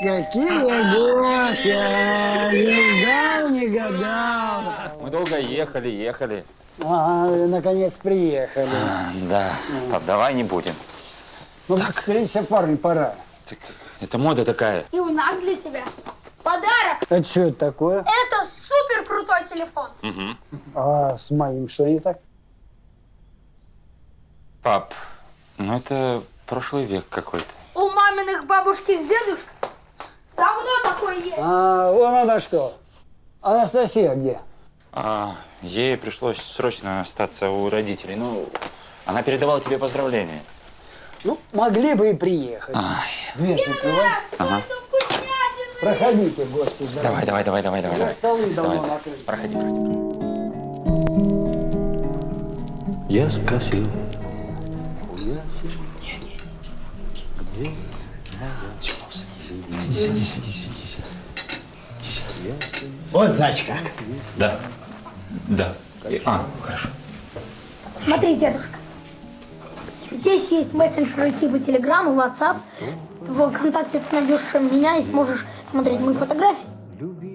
Какие гости! Не ждал, не гадал. Мы долго ехали, ехали. А, наконец приехали. Да, пап, давай не будем. Ну, встретиться, парни, пора. Так, это мода такая. И у нас для тебя подарок. Это что это такое? Это супер крутой телефон. А с моим что не так? Пап, ну это прошлый век какой-то. У маминых бабушки с дедушкой давно такой есть. А, вон она что. Анастасия где? А, ей пришлось срочно остаться у родителей. Ну, она передавала тебе поздравления. Ну, могли бы и приехать. Дверь закрывай. Ага. Что вкуснятины. Проходите, гости. Давай, давай, давай, давай, давай. Ну, давай. столы давно Давай. Проходи, проходи. Я спросил, Вот значит как. Да. Да. А, хорошо. Смотри, дедушка. Здесь есть мессенджеры типа Telegram и WhatsApp. В ВКонтакте ты найдешь меня и сможешь смотреть мои фотографии.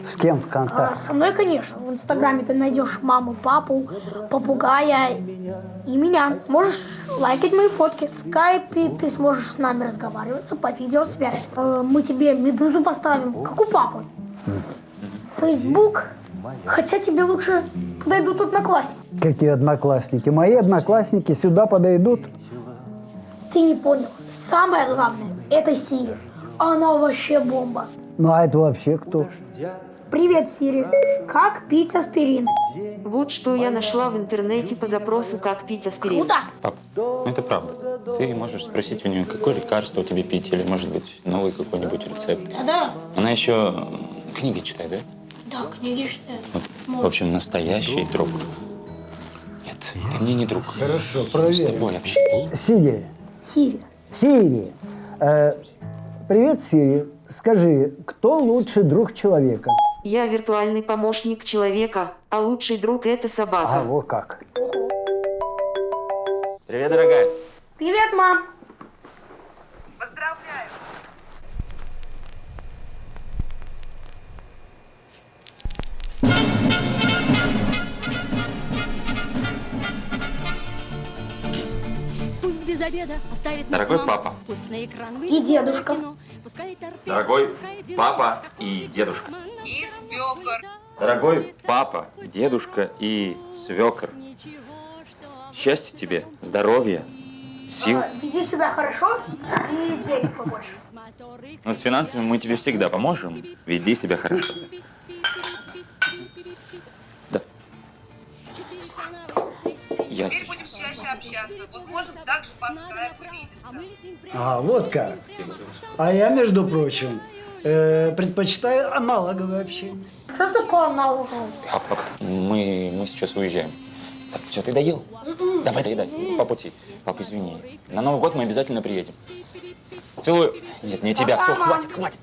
С кем в А контакте? со мной, конечно. В Инстаграме ты найдешь маму, папу, попугая и меня. Можешь лайкать мои фотки. В скайпе ты сможешь с нами разговариваться по видеосвязи. Э, Мы тебе медузу поставим, как у папы. Фейсбук. Хотя тебе лучше подойдут одноклассники. Какие одноклассники? Мои одноклассники сюда подойдут. Ты не понял. Самое главное, это Сири. Она вообще бомба. Ну а это вообще кто? Привет, Сири. Как пить аспирин? Вот что я нашла в интернете по запросу «Как пить аспирин». Круто. Пап, ну это правда. Ты можешь спросить у нее, какое лекарство тебе пить, или, может быть, новый какой-нибудь рецепт. Да-да. Она еще книги читает, да? Да, книги читаю. Вот, в общем, настоящий друг. Нет, ты мне не друг. Хорошо, С проверим. тобой общаюсь. Сири. Сири. Сири. Э, привет, Сири. Скажи, кто лучший друг человека? Я виртуальный помощник человека, а лучший друг – это А, собака. вот как. Привет, дорогая. Привет, мам. Поздравляю! Пусть без обеда оставит нас Дорогой мама. папа. Пусть на экран И дедушка. кино. Дорогой папа и дедушка. И равно Дорогой папа, дедушка и свекор. Счастья тебе, здоровья, сил. Веди себя хорошо и денег побольше. Но с финансами мы тебе всегда поможем. Веди себя хорошо. Вот можем также по скайпу видеться. А, вот как. А я, между прочим, э, предпочитаю аналоговое общение. Что такое налоговый? Папа, мы, мы сейчас уезжаем. Так, все, ты доел? Давай, доедай. По пути. Папа, извини. На Новый год мы обязательно приедем. Целую. Нет, не тебя. Все, хватит, хватит.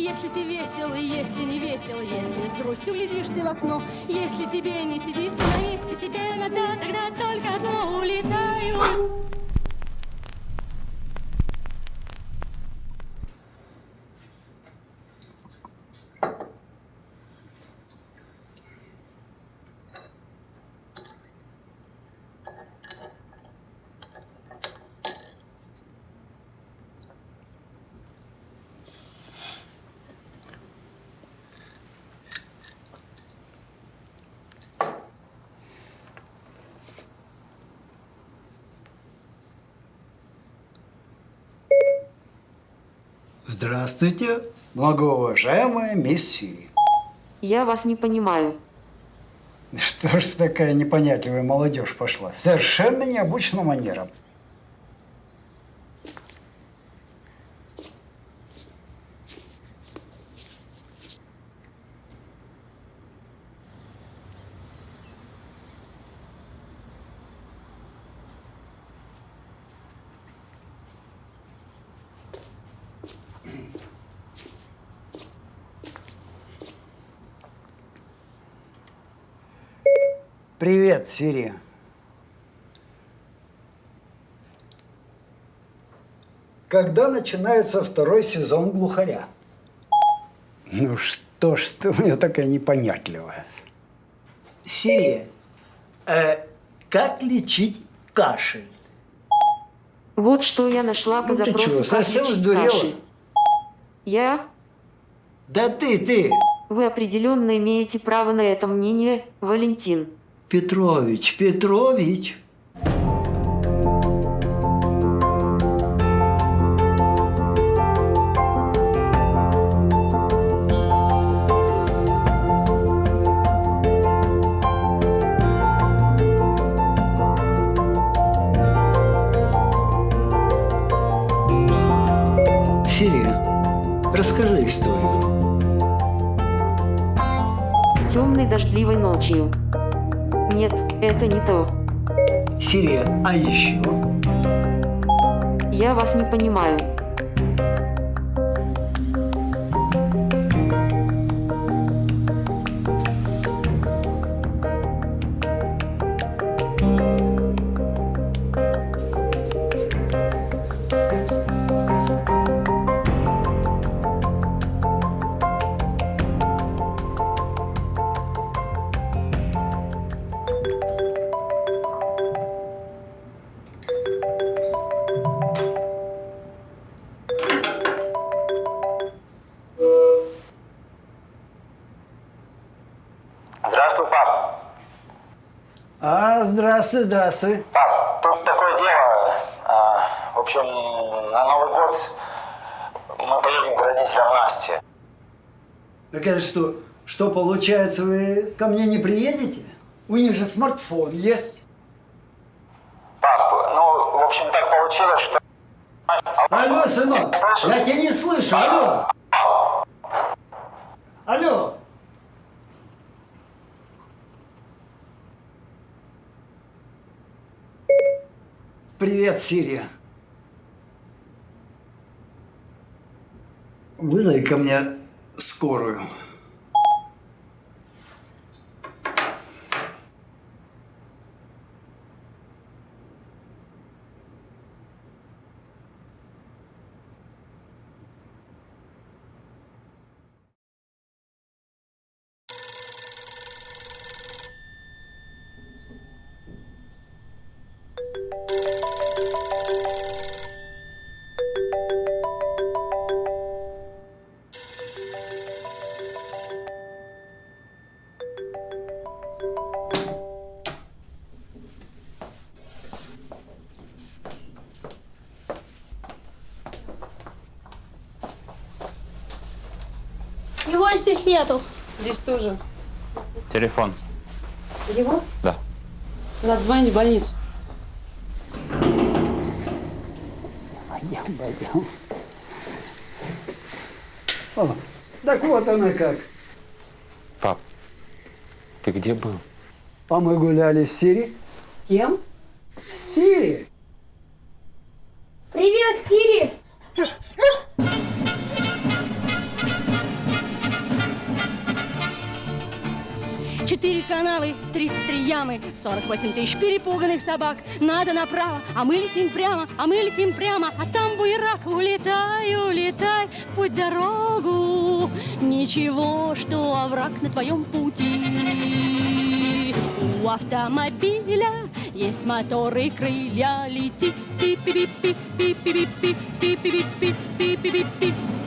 Если ты весел, и если не весел, если с грустью глядишь ты в окно, если тебе не сидится на месте, тебе надо тогда только одно улетаю. Здравствуйте, многоуважаемая мисс Сири. Я вас не понимаю. Что ж такая непонятливая молодежь пошла? Совершенно необычным манерам. Привет, Сири. когда начинается второй сезон «Глухаря»? Ну что ж ты у меня такая непонятливая. Сирия, э, как лечить кашель? Вот что я нашла по Ну ты запросу чё, «Как совсем сдурела? кашель». Я? Да ты, ты, Вы определенно имеете право на это мнение, Валентин. Петрович, Петрович. Сирия, расскажи историю. Темной дождливой ночью. Нет, это не то. Сирия, а еще? Я вас не понимаю. А, здравствуй, здравствуй. Пап, тут такое дело. А, в общем, на Новый год мы поедем к родителям Насти. Так это что, что получается, вы ко мне не приедете? У них же смартфон есть. Пап, ну, в общем, так получилось, что... Алло, сынок, я тебя не слышу, алло. Алло. Привет, Сирия. Вызови ко мне скорую. Его здесь нету. Здесь тоже. Телефон. Его? Да. Надо звонить в больницу. Пойдем, пойдем. О, так вот она как. Пап, ты где был? А мы гуляли в Сирии. С кем? В Сирии? Привет, Сири! Четыре канавы, 33 ямы, 48 тысяч перепуганных собак. Надо направо, а мы летим прямо, а мы летим прямо, а там буерак. Улетай, улетай, путь дорогу. Ничего, что овраг на твоем пути. У автомобиля есть моторы и крылья. Лети, пи-пи-пи-пи, пи-пи-пи-пи, пи-пи-пи-пи, пи-пи-пи-пи.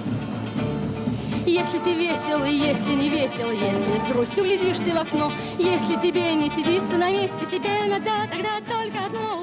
Если ты весел, и если не весел, если с грустью глядишь ты в окно, если тебе не сидится на месте, тебе иногда тогда только одно.